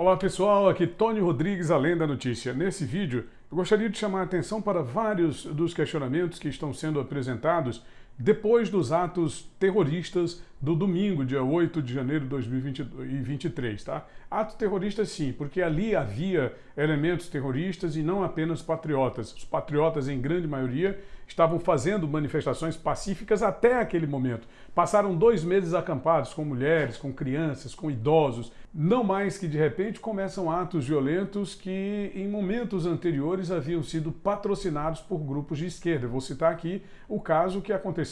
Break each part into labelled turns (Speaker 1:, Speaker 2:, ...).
Speaker 1: Olá pessoal, aqui Tony Rodrigues, além da notícia. Nesse vídeo, eu gostaria de chamar a atenção para vários dos questionamentos que estão sendo apresentados depois dos atos terroristas do domingo, dia 8 de janeiro de 2023, tá? Ato terrorista sim, porque ali havia elementos terroristas e não apenas patriotas. Os patriotas, em grande maioria, estavam fazendo manifestações pacíficas até aquele momento. Passaram dois meses acampados com mulheres, com crianças, com idosos. Não mais que de repente começam atos violentos que em momentos anteriores haviam sido patrocinados por grupos de esquerda. Vou citar aqui o caso que aconteceu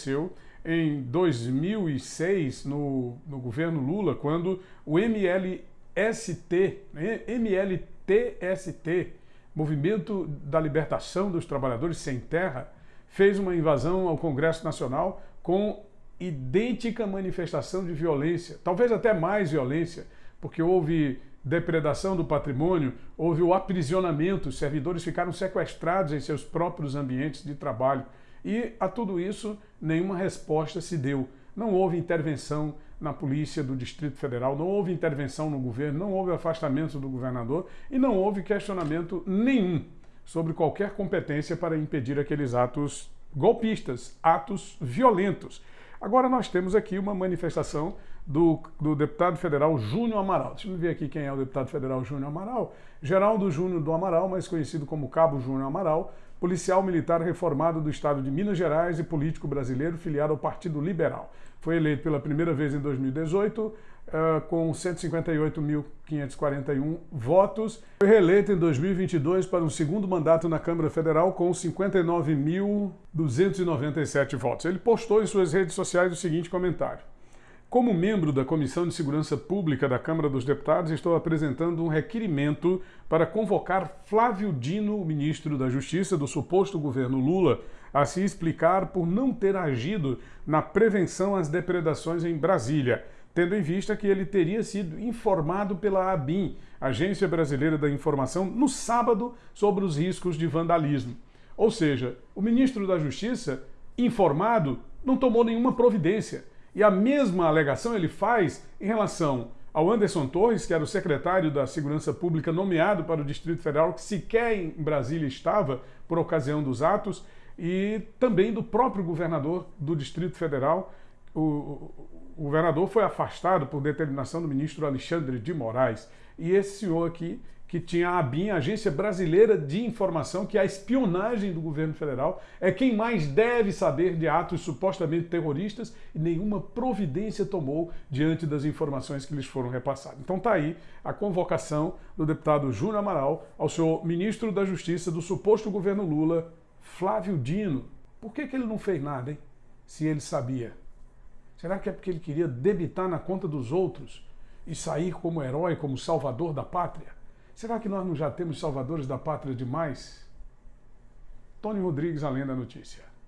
Speaker 1: em 2006 no, no governo Lula, quando o MLST, MLTST, Movimento da Libertação dos Trabalhadores Sem Terra, fez uma invasão ao Congresso Nacional com idêntica manifestação de violência, talvez até mais violência, porque houve depredação do patrimônio, houve o aprisionamento, os servidores ficaram sequestrados em seus próprios ambientes de trabalho. E a tudo isso, nenhuma resposta se deu. Não houve intervenção na polícia do Distrito Federal, não houve intervenção no governo, não houve afastamento do governador e não houve questionamento nenhum sobre qualquer competência para impedir aqueles atos golpistas, atos violentos. Agora nós temos aqui uma manifestação do, do deputado federal Júnior Amaral. Deixa eu ver aqui quem é o deputado federal Júnior Amaral. Geraldo Júnior do Amaral, mais conhecido como Cabo Júnior Amaral, policial militar reformado do estado de Minas Gerais e político brasileiro filiado ao Partido Liberal. Foi eleito pela primeira vez em 2018, uh, eh, com 158.541 votos. Foi reeleito em 2022 para um segundo mandato na Câmara Federal com 59.297 votos. Ele postou em suas redes sociais o seguinte comentário. Como membro da Comissão de Segurança Pública da Câmara dos Deputados, estou apresentando um requerimento para convocar Flávio Dino, ministro da Justiça do suposto governo Lula, a se explicar por não ter agido na prevenção às depredações em Brasília, tendo em vista que ele teria sido informado pela ABIN, Agência Brasileira da Informação, no sábado sobre os riscos de vandalismo. Ou seja, o ministro da Justiça, informado, não tomou nenhuma providência. E a mesma alegação ele faz em relação ao Anderson Torres, que era o secretário da Segurança Pública nomeado para o Distrito Federal, que sequer em Brasília estava por ocasião dos atos, e também do próprio governador do Distrito Federal. O, o governador foi afastado por determinação do ministro Alexandre de Moraes. E esse senhor aqui que tinha a ABIN, a Agência Brasileira de Informação, que é a espionagem do governo federal, é quem mais deve saber de atos supostamente terroristas e nenhuma providência tomou diante das informações que lhes foram repassadas. Então está aí a convocação do deputado Júnior Amaral ao senhor ministro da Justiça do suposto governo Lula, Flávio Dino. Por que, que ele não fez nada, hein? Se ele sabia. Será que é porque ele queria debitar na conta dos outros e sair como herói, como salvador da pátria? Será que nós não já temos salvadores da pátria demais? Tony Rodrigues, além da notícia.